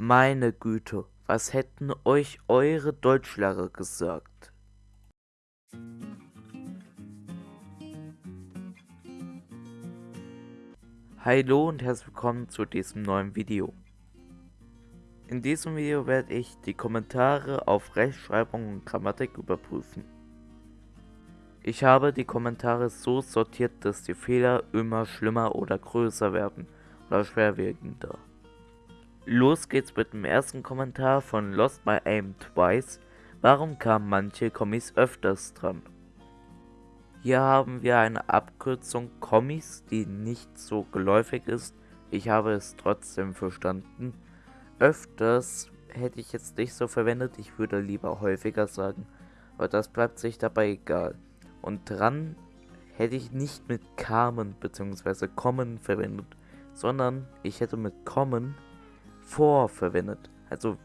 Meine Güte, was hätten euch eure Deutschlehrer gesagt? Hallo und herzlich willkommen zu diesem neuen Video. In diesem Video werde ich die Kommentare auf Rechtschreibung und Grammatik überprüfen. Ich habe die Kommentare so sortiert, dass die Fehler immer schlimmer oder größer werden oder schwerwiegender. Los geht's mit dem ersten Kommentar von Lost My Aim Twice. Warum kamen manche Kommis öfters dran? Hier haben wir eine Abkürzung Kommis, die nicht so geläufig ist. Ich habe es trotzdem verstanden. Öfters hätte ich jetzt nicht so verwendet, ich würde lieber häufiger sagen. Aber das bleibt sich dabei egal. Und dran hätte ich nicht mit kamen bzw. kommen verwendet, sondern ich hätte mit kommen vor verwendet. Also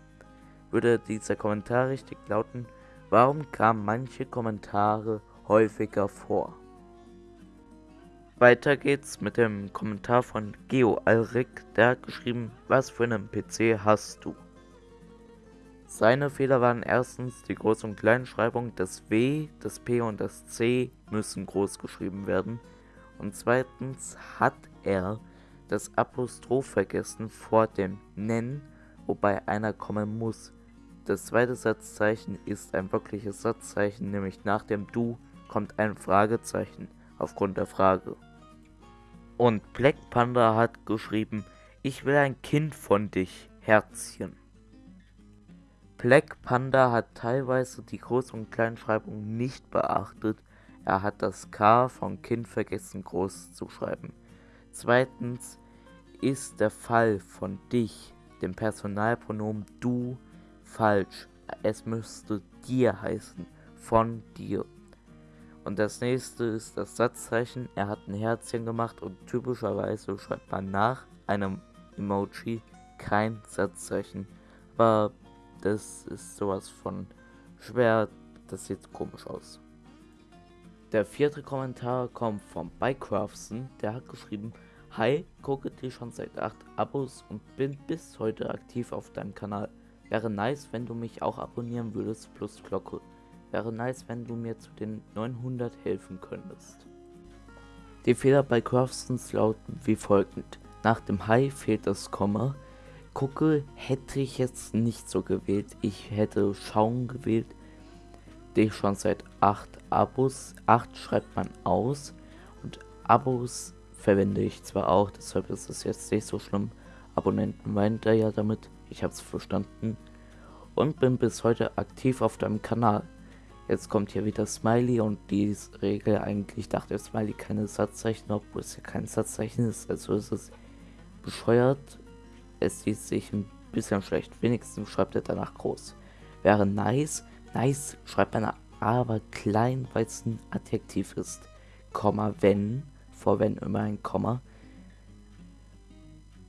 würde dieser Kommentar richtig lauten, warum kamen manche Kommentare häufiger vor? Weiter geht's mit dem Kommentar von Geo Alrik, der hat geschrieben, was für einen PC hast du? Seine Fehler waren erstens die Groß- und Kleinschreibung, das W, das P und das C müssen groß geschrieben werden. Und zweitens hat er das Apostroph vergessen vor dem Nen, wobei einer kommen muss. Das zweite Satzzeichen ist ein wirkliches Satzzeichen, nämlich nach dem Du kommt ein Fragezeichen aufgrund der Frage. Und Black Panda hat geschrieben, ich will ein Kind von dich, Herzchen. Black Panda hat teilweise die Groß- und Kleinschreibung nicht beachtet. Er hat das K von Kind vergessen groß zu schreiben. Zweitens ist der Fall von dich, dem Personalpronomen du, falsch. Es müsste dir heißen, von dir. Und das nächste ist das Satzzeichen. Er hat ein Herzchen gemacht und typischerweise schreibt man nach einem Emoji kein Satzzeichen. Aber das ist sowas von schwer. Das sieht komisch aus. Der vierte Kommentar kommt von Bycraftson. Der hat geschrieben, Hi, gucke dir schon seit 8 Abos und bin bis heute aktiv auf deinem Kanal. Wäre nice, wenn du mich auch abonnieren würdest, plus Glocke. Wäre nice, wenn du mir zu den 900 helfen könntest. Die Fehler bei Craftsons lauten wie folgend. Nach dem Hi fehlt das Komma. Gucke hätte ich jetzt nicht so gewählt. Ich hätte schauen gewählt. Dich schon seit 8 Abos. 8 schreibt man aus. Und Abos verwende ich zwar auch, deshalb ist es jetzt nicht so schlimm. Abonnenten meint er ja damit, ich habe es verstanden. Und bin bis heute aktiv auf deinem Kanal. Jetzt kommt hier wieder Smiley und die Regel eigentlich dachte Smiley keine Satzzeichen, obwohl es ja kein Satzzeichen ist. Also ist es bescheuert. Es sieht sich ein bisschen schlecht. Wenigstens schreibt er danach groß. Wäre nice. Nice schreibt man aber klein, weil es ein Adjektiv ist. Komma, wenn vor wenn immer ein Komma.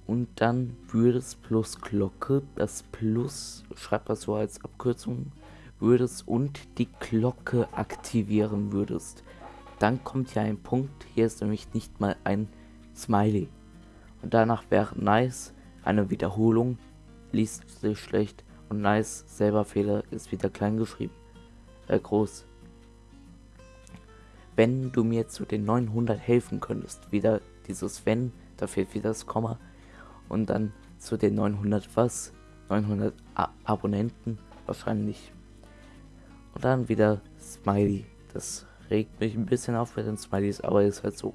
Und dann würdest plus Glocke, das Plus, schreibt das so als Abkürzung, würdest und die Glocke aktivieren würdest. Dann kommt ja ein Punkt, hier ist nämlich nicht mal ein Smiley. Und danach wäre nice eine Wiederholung, liest sich schlecht und nice selber Fehler ist wieder klein geschrieben. Äh, groß wenn du mir zu den 900 helfen könntest. Wieder dieses wenn, da fehlt wieder das Komma. Und dann zu den 900 was? 900 A Abonnenten wahrscheinlich. Und dann wieder Smiley. Das regt mich ein bisschen auf mit den Smileys, aber ist halt so.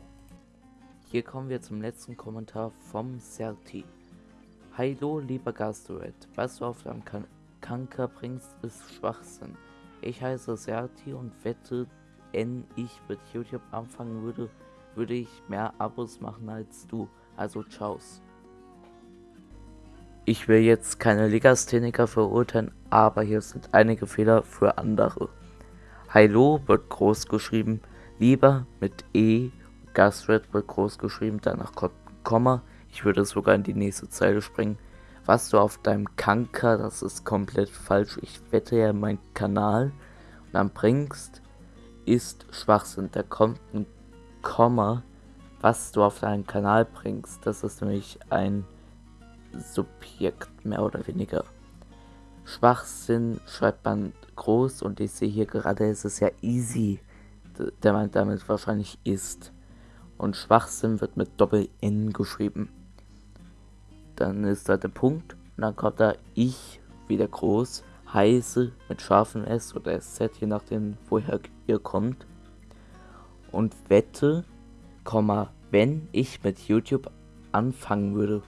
Hier kommen wir zum letzten Kommentar vom Serti. Hallo lieber Gastoret, was du auf deinem kan Kanker bringst, ist Schwachsinn. Ich heiße Serti und wette, wenn ich mit YouTube anfangen würde, würde ich mehr Abos machen als du. Also Chaos. Ich will jetzt keine Legastheniker verurteilen, aber hier sind einige Fehler für andere. Hallo wird groß geschrieben, lieber mit E, Gastred wird groß geschrieben, danach kommt ein Komma. Ich würde sogar in die nächste Zeile springen. Was du auf deinem Kanker, das ist komplett falsch. Ich wette ja meinen Kanal und dann bringst ist Schwachsinn. Da kommt ein Komma, was du auf deinen Kanal bringst. Das ist nämlich ein Subjekt, mehr oder weniger. Schwachsinn schreibt man groß und ich sehe hier gerade, es ist ja easy, der man damit wahrscheinlich ist. Und Schwachsinn wird mit Doppel-N geschrieben. Dann ist da der Punkt und dann kommt da ich wieder groß, heiße mit scharfem S oder SZ, je nachdem woher ihr kommt. Und wette, wenn ich mit YouTube anfangen würde.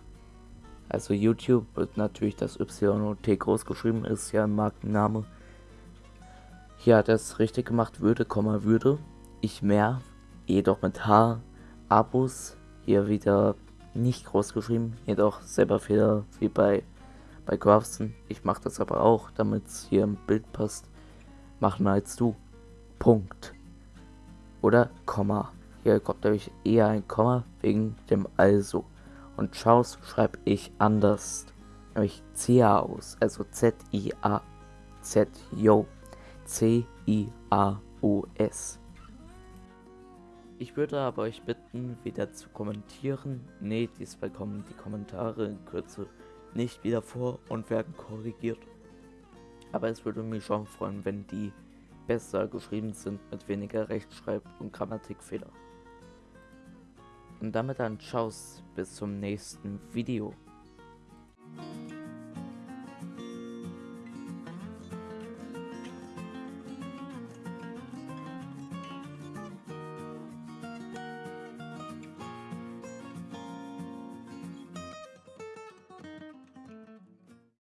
Also YouTube wird natürlich das Y und T groß geschrieben, ist ja ein Markenname. Hier hat er es richtig gemacht, würde, würde. Ich mehr, jedoch mit H. Abos, hier wieder nicht groß geschrieben, jedoch selber Fehler wie bei, bei Grafson. Ich mache das aber auch, damit es hier im Bild passt. Machen als du. Punkt. Oder Komma. Hier kommt nämlich eher ein Komma wegen dem Also. Und Chaos schreibe ich anders. Nämlich C-A-U-S. Also Z-I-A-Z. Yo. C-I-A-U-S. Ich würde aber euch bitten, wieder zu kommentieren. Ne, diesmal kommen die Kommentare in Kürze nicht wieder vor und werden korrigiert. Aber es würde mich schon freuen, wenn die besser geschrieben sind mit weniger Rechtschreib- und Grammatikfehler. Und damit dann Tschauss, bis zum nächsten Video.